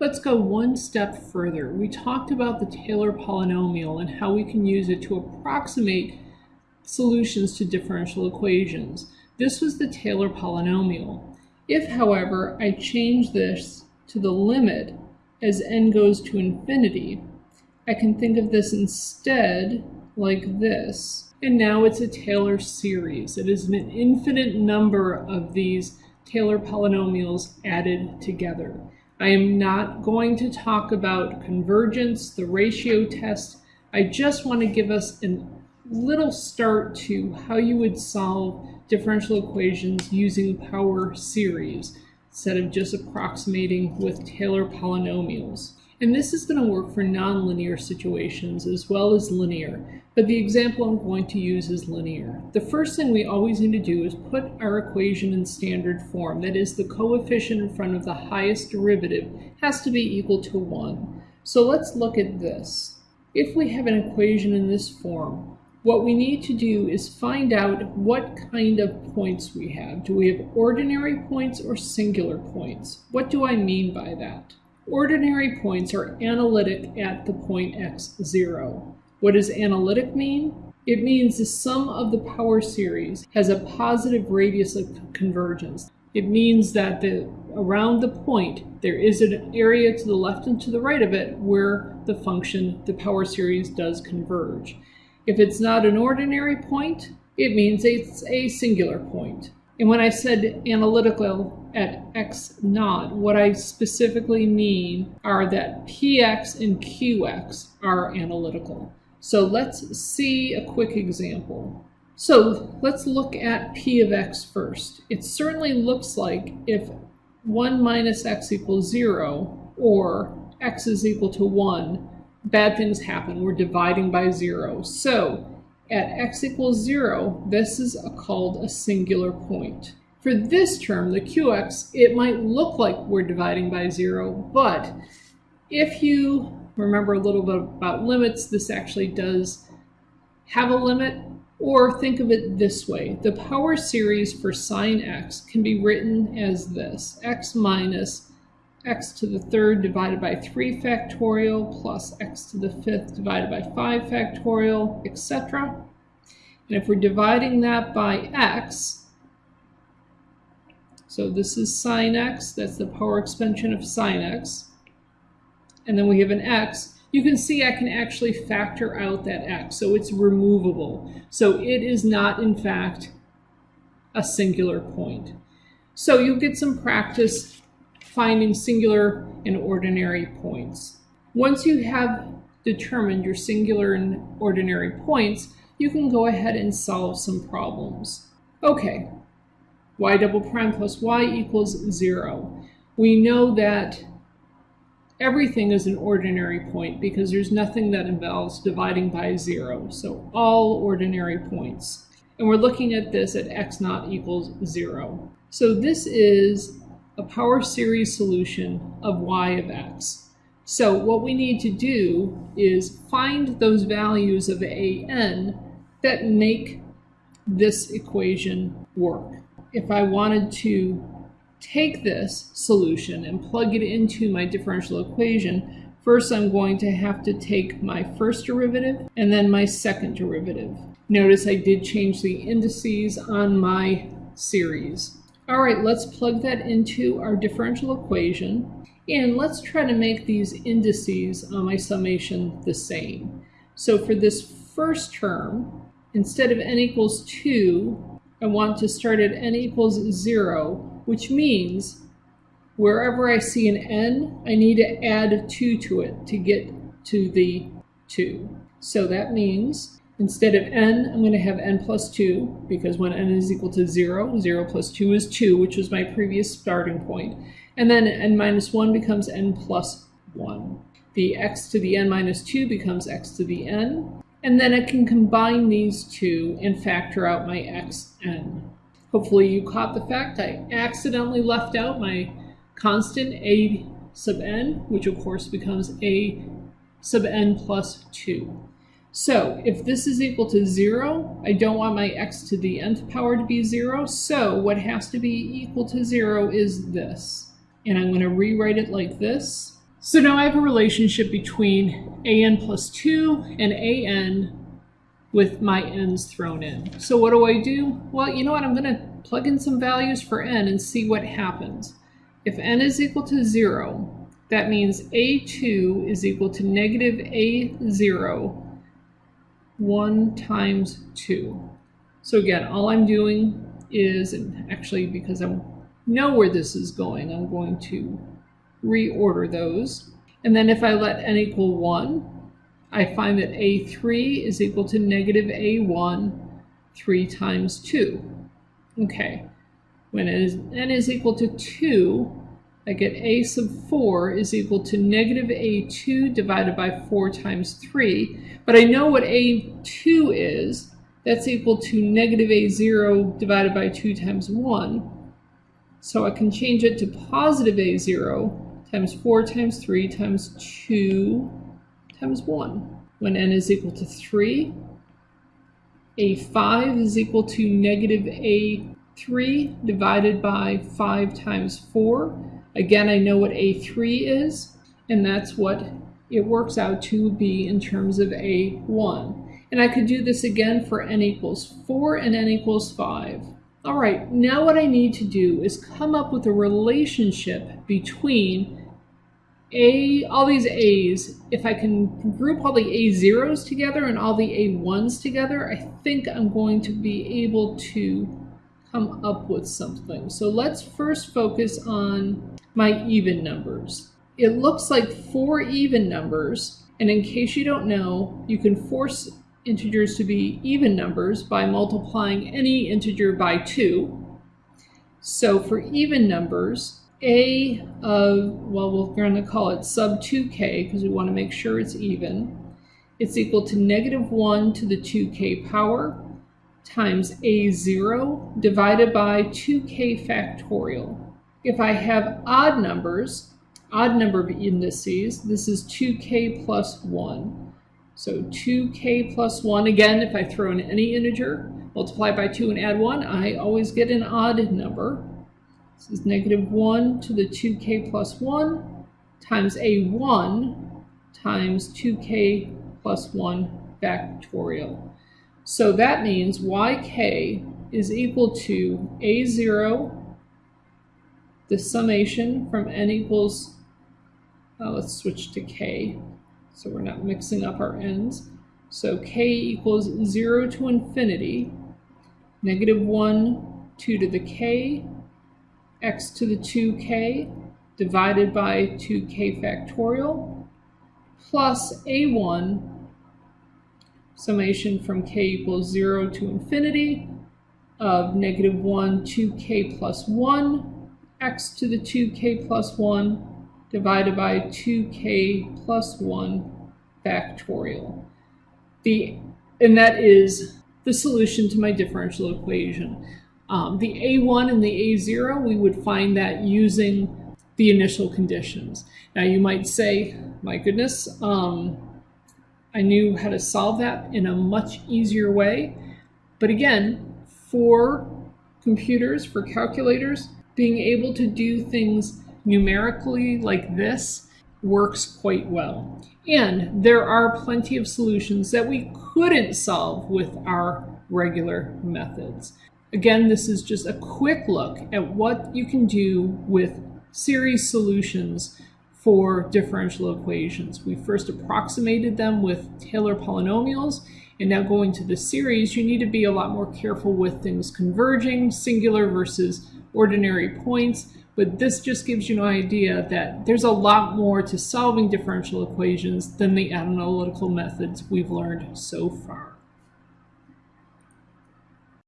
Let's go one step further. We talked about the Taylor polynomial and how we can use it to approximate solutions to differential equations. This was the Taylor polynomial. If, however, I change this to the limit as n goes to infinity, I can think of this instead like this. And now it's a Taylor series. It is an infinite number of these Taylor polynomials added together. I am not going to talk about convergence, the ratio test. I just want to give us a little start to how you would solve differential equations using power series instead of just approximating with Taylor polynomials. And this is going to work for nonlinear situations as well as linear, but the example I'm going to use is linear. The first thing we always need to do is put our equation in standard form, that is the coefficient in front of the highest derivative has to be equal to 1. So let's look at this. If we have an equation in this form, what we need to do is find out what kind of points we have. Do we have ordinary points or singular points? What do I mean by that? Ordinary points are analytic at the point x0. What does analytic mean? It means the sum of the power series has a positive radius of convergence. It means that the, around the point there is an area to the left and to the right of it where the function, the power series, does converge. If it's not an ordinary point, it means it's a singular point. And when I said analytical at x naught, what I specifically mean are that px and qx are analytical. So let's see a quick example. So let's look at p of x first. It certainly looks like if 1 minus x equals 0 or x is equal to 1, bad things happen. We're dividing by 0. So at x equals 0, this is a, called a singular point. For this term, the qx, it might look like we're dividing by 0, but if you remember a little bit about limits, this actually does have a limit, or think of it this way. The power series for sine x can be written as this, x minus x to the third divided by 3 factorial plus x to the fifth divided by 5 factorial, etc. And if we're dividing that by x, so this is sine x, that's the power expansion of sine x, and then we have an x, you can see I can actually factor out that x, so it's removable. So it is not, in fact, a singular point. So you'll get some practice finding singular and ordinary points. Once you have determined your singular and ordinary points, you can go ahead and solve some problems. Okay, y double prime plus y equals zero. We know that everything is an ordinary point because there's nothing that involves dividing by zero. So all ordinary points. And we're looking at this at x naught equals zero. So this is a power series solution of y of x. So what we need to do is find those values of an that make this equation work. If I wanted to take this solution and plug it into my differential equation, first I'm going to have to take my first derivative and then my second derivative. Notice I did change the indices on my series. All right, let's plug that into our differential equation and let's try to make these indices on my summation the same. So for this first term, instead of n equals 2, I want to start at n equals 0, which means wherever I see an n, I need to add 2 to it to get to the 2. So that means Instead of n, I'm going to have n plus 2, because when n is equal to 0, 0 plus 2 is 2, which was my previous starting point. And then n minus 1 becomes n plus 1. The x to the n minus 2 becomes x to the n. And then I can combine these two and factor out my xn. Hopefully you caught the fact I accidentally left out my constant a sub n, which of course becomes a sub n plus 2. So if this is equal to 0, I don't want my x to the nth power to be 0, so what has to be equal to 0 is this. And I'm going to rewrite it like this. So now I have a relationship between an plus 2 and an with my n's thrown in. So what do I do? Well, you know what? I'm going to plug in some values for n and see what happens. If n is equal to 0, that means a2 is equal to negative a0 1 times 2. So again, all I'm doing is, and actually because I know where this is going, I'm going to reorder those. And then if I let n equal 1, I find that a3 is equal to negative a1 3 times 2. Okay, when n is, equal to 2, I get a sub 4 is equal to negative a2 divided by 4 times 3. But I know what a2 is. That's equal to negative a0 divided by 2 times 1. So I can change it to positive a0 times 4 times 3 times 2 times 1. When n is equal to 3, a5 is equal to negative a3 divided by 5 times 4. Again, I know what a3 is, and that's what it works out to be in terms of a1. And I could do this again for n equals 4 and n equals 5. All right, now what I need to do is come up with a relationship between a all these a's. If I can group all the a0s together and all the a1s together, I think I'm going to be able to come up with something. So let's first focus on my even numbers. It looks like four even numbers, and in case you don't know, you can force integers to be even numbers by multiplying any integer by 2. So for even numbers, a of, well, we're going to call it sub 2k because we want to make sure it's even. It's equal to negative 1 to the 2k power times a0 divided by 2k factorial. If I have odd numbers, odd number of indices, this is 2k plus 1. So 2k plus 1, again, if I throw in any integer, multiply by 2 and add 1, I always get an odd number. This is negative 1 to the 2k plus 1 times a1 times 2k plus 1 factorial. So that means yk is equal to a0, the summation from n equals, uh, let's switch to k, so we're not mixing up our n's. So k equals 0 to infinity, negative 1, 2 to the k, x to the 2k, divided by 2k factorial, plus a1 summation from k equals 0 to infinity of negative 1 2k plus 1 x to the 2k plus 1 divided by 2k plus 1 factorial. The, and that is the solution to my differential equation. Um, the a1 and the a0, we would find that using the initial conditions. Now you might say, my goodness, um, I knew how to solve that in a much easier way. But again, for computers, for calculators, being able to do things numerically like this works quite well. And there are plenty of solutions that we couldn't solve with our regular methods. Again, this is just a quick look at what you can do with series solutions for differential equations. We first approximated them with Taylor polynomials, and now going to the series, you need to be a lot more careful with things converging, singular versus ordinary points, but this just gives you an idea that there's a lot more to solving differential equations than the analytical methods we've learned so far.